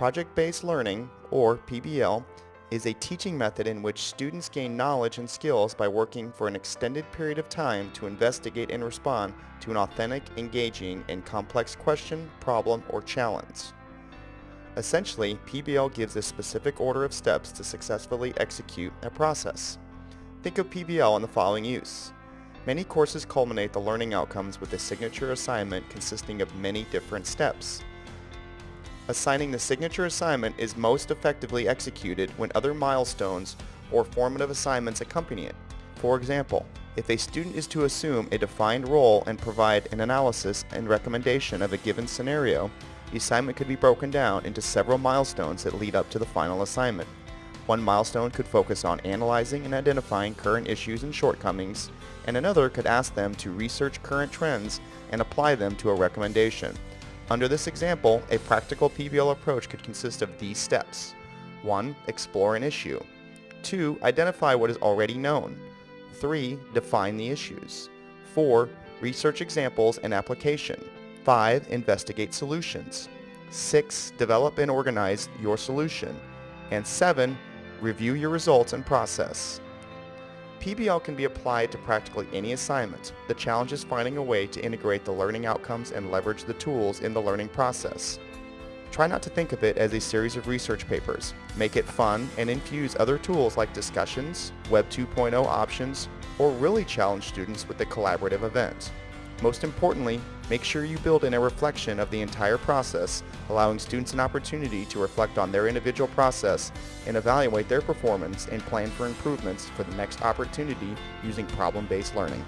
Project-based learning, or PBL, is a teaching method in which students gain knowledge and skills by working for an extended period of time to investigate and respond to an authentic, engaging, and complex question, problem, or challenge. Essentially, PBL gives a specific order of steps to successfully execute a process. Think of PBL in the following use. Many courses culminate the learning outcomes with a signature assignment consisting of many different steps. Assigning the signature assignment is most effectively executed when other milestones or formative assignments accompany it. For example, if a student is to assume a defined role and provide an analysis and recommendation of a given scenario, the assignment could be broken down into several milestones that lead up to the final assignment. One milestone could focus on analyzing and identifying current issues and shortcomings, and another could ask them to research current trends and apply them to a recommendation. Under this example, a practical PBL approach could consist of these steps. 1. Explore an issue. 2. Identify what is already known. 3. Define the issues. 4. Research examples and application. 5. Investigate solutions. 6. Develop and organize your solution. And 7. Review your results and process. PBL can be applied to practically any assignment. The challenge is finding a way to integrate the learning outcomes and leverage the tools in the learning process. Try not to think of it as a series of research papers. Make it fun and infuse other tools like discussions, Web 2.0 options, or really challenge students with a collaborative event. Most importantly, make sure you build in a reflection of the entire process, allowing students an opportunity to reflect on their individual process and evaluate their performance and plan for improvements for the next opportunity using problem-based learning.